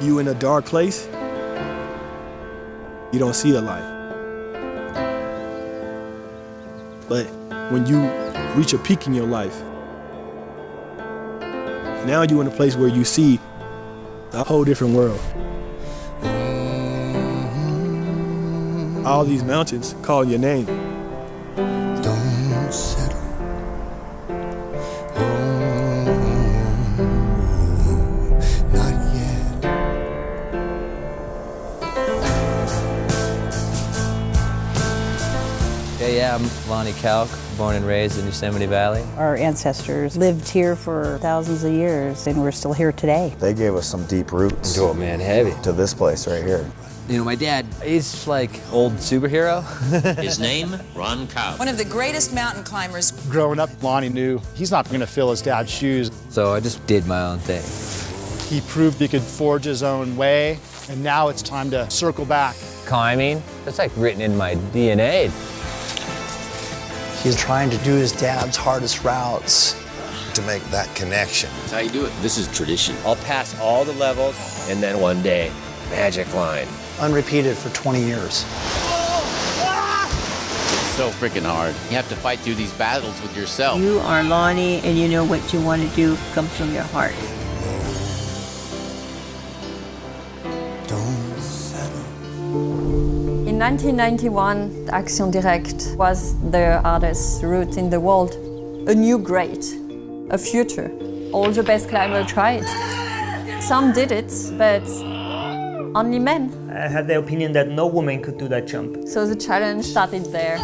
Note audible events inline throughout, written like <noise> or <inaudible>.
you in a dark place, you don't see a light. But when you reach a peak in your life, now you're in a place where you see a whole different world. All these mountains call your name. Yeah, yeah, I'm Lonnie Kauk, born and raised in Yosemite Valley. Our ancestors lived here for thousands of years, and we're still here today. They gave us some deep roots Oh man, heavy. to this place right here. You know, my dad, he's like old superhero. <laughs> His name, Ron Kauk. One of the greatest mountain climbers. Growing up, Lonnie knew he's not going to fill his dad's shoes. so I just did my own thing. He proved he could forge his own way, and now it's time to circle back. Climbing, that's like written in my DNA. He's trying to do his dad's hardest routes. To make that connection. That's how you do it. This is tradition. I'll pass all the levels, and then one day, magic line. Unrepeated for 20 years. It's So freaking hard. You have to fight through these battles with yourself. You are Lonnie, and you know what you want to do comes from your heart. In 1991, Action Directe was the hardest route in the world. A new great, a future. All the best climbers tried. Some did it, but only men. I had the opinion that no woman could do that jump. So the challenge started there.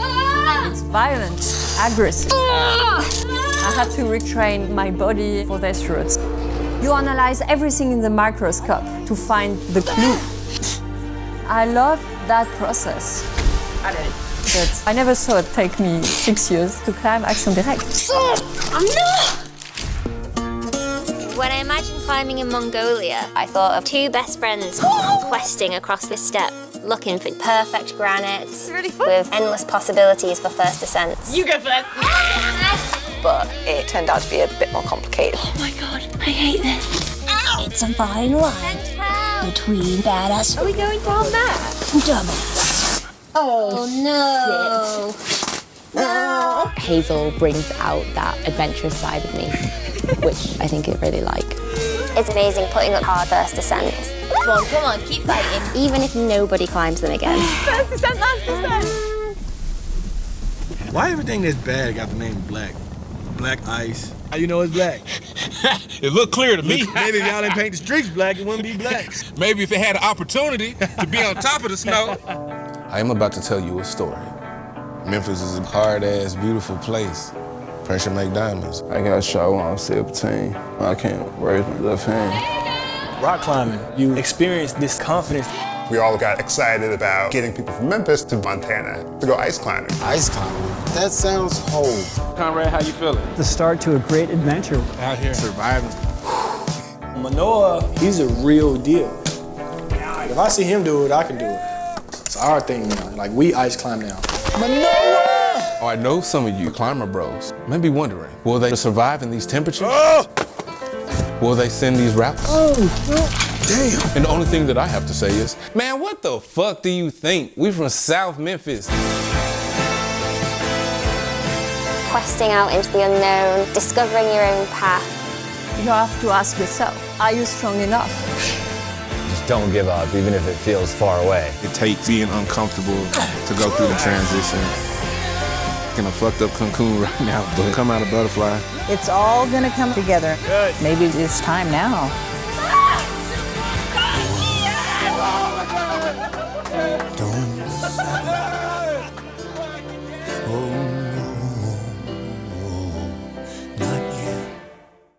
It's violent, aggressive. I had to retrain my body for this route. You analyze everything in the microscope to find the clue. I love that process. But I never saw it take me six years to climb Action Directe. When I imagined climbing in Mongolia, I thought of two best friends questing across this steppe, looking for perfect granites with endless possibilities for first ascents. You go first. But it turned out to be a bit more complicated. Oh my god, I hate this. It's a fine line between badass. Are we going down there? Dumbass. Oh, no. Hazel brings out that adventurous side of me, which I think I really like. It's amazing putting up hard first ascents. Come on, come on, keep fighting. Even if nobody climbs them again. <laughs> First descent, last descent. Why everything that's bad got the name Black? Black Ice. How you know it's black? <laughs> It looked clear to me. Maybe if y'all didn't paint the streets black, it wouldn't be black. <laughs> Maybe if it had an opportunity to be on top of the snow. I am about to tell you a story. Memphis is a hard-ass, beautiful place. Pressure make diamonds. I got shot when I was 17. I can't raise my left hand. Rock climbing, you experience this confidence. We all got excited about getting people from Memphis to Montana to go ice climbing. Ice climbing? That sounds whole. Conrad, how you feeling? The start to a great adventure. Out here surviving. Manoah, he's a real deal. Like, if I see him do it, I can do it. It's our thing now. Like we ice climb now. Manoah! Oh, I know some of you climber bros may be wondering, will they survive in these temperatures? Oh! Will they send these routes? Oh, Damn. And the only thing that I have to say is, man, what the fuck do you think? We from South Memphis. Questing out into the unknown, discovering your own path. You have to ask yourself, are you strong enough? Just don't give up, even if it feels far away. It takes being uncomfortable to go through the transition. In a fucked up cocoon <laughs> right now, but come out a butterfly. It's all gonna come together. Maybe it's time now.